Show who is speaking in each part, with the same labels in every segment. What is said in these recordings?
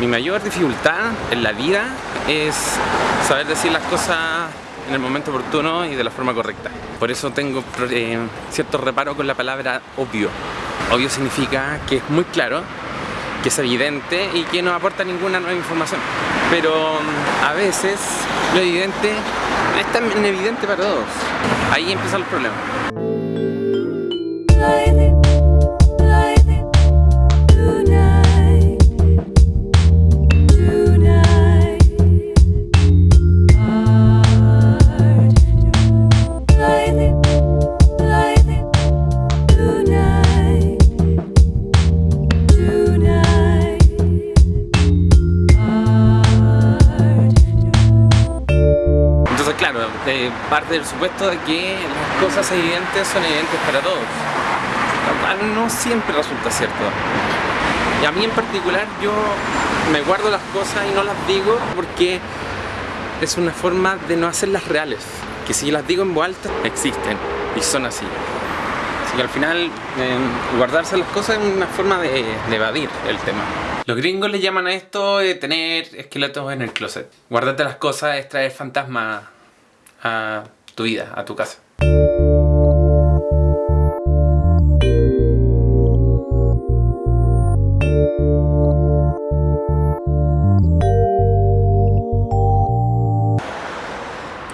Speaker 1: Mi mayor dificultad en la vida es saber decir las cosas en el momento oportuno y de la forma correcta. Por eso tengo eh, cierto reparo con la palabra obvio. Obvio significa que es muy claro, que es evidente y que no aporta ninguna nueva información. Pero mm, a veces lo evidente es tan evidente para todos. Ahí empiezan los problemas. Claro, eh, parte del supuesto de que las cosas evidentes son evidentes para todos. No siempre resulta cierto. Y a mí en particular yo me guardo las cosas y no las digo porque es una forma de no hacerlas reales. Que si las digo en voz alta, existen y son así. Así que al final eh, guardarse las cosas es una forma de, de evadir el tema. Los gringos le llaman a esto eh, tener esqueletos en el closet. Guardarte las cosas es traer fantasmas a tu vida, a tu casa.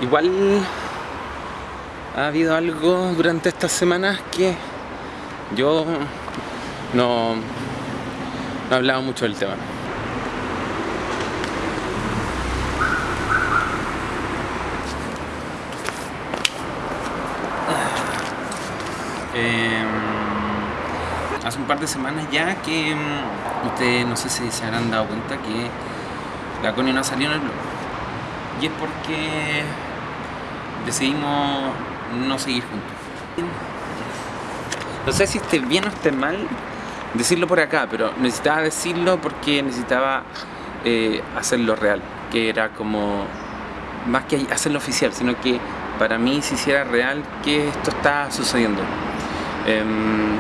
Speaker 1: Igual ha habido algo durante estas semanas que yo no, no he hablado mucho del tema. Eh, hace un par de semanas ya que mm, ustedes no sé si se habrán dado cuenta que la Connie no salió en el blog. Y es porque decidimos no seguir juntos. No sé si esté bien o esté mal decirlo por acá, pero necesitaba decirlo porque necesitaba eh, hacerlo real, que era como más que hacerlo oficial, sino que para mí si hiciera real que esto está sucediendo. Em,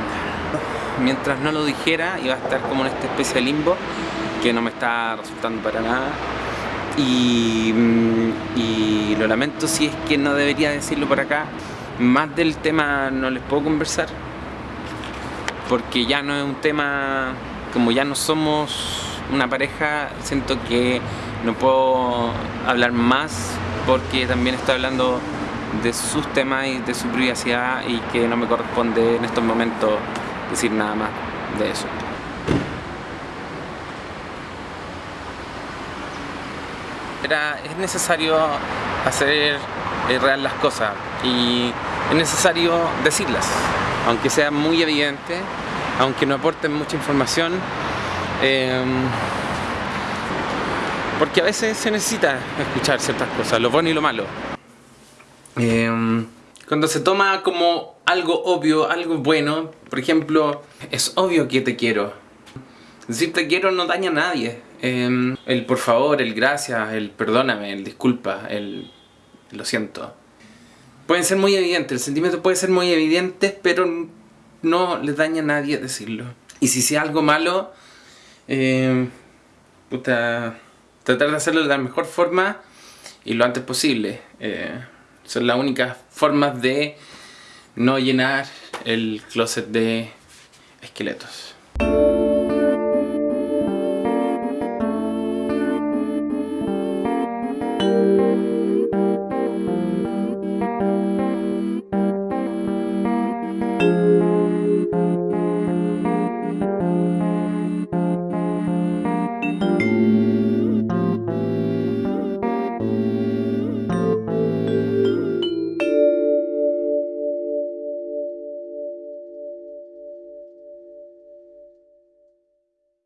Speaker 1: mientras no lo dijera iba a estar como en esta especie de limbo que no me está resultando para nada. Y, mm, y lo lamento si es que no debería decirlo por acá. Más del tema no les puedo conversar porque ya no es un tema como ya no somos una pareja siento que no puedo hablar más porque también estoy hablando de sus temas y de su privacidad y que no me corresponde en estos momentos decir nada más de eso. Era, es necesario hacer real las cosas y es necesario decirlas, aunque sea muy evidente, aunque no aporten mucha información, eh, porque a veces se necesita escuchar ciertas cosas, lo bueno y lo malo. Eh, cuando se toma como algo obvio, algo bueno, por ejemplo, es obvio que te quiero. Decir te quiero no daña a nadie. Eh, el por favor, el gracias, el perdóname, el disculpa, el lo siento. Pueden ser muy evidentes, el sentimiento puede ser muy evidente, pero no le daña a nadie decirlo. Y si sea algo malo, puta, tratar de hacerlo de la mejor forma y lo antes posible. Eh, son las únicas formas de no llenar el closet de esqueletos.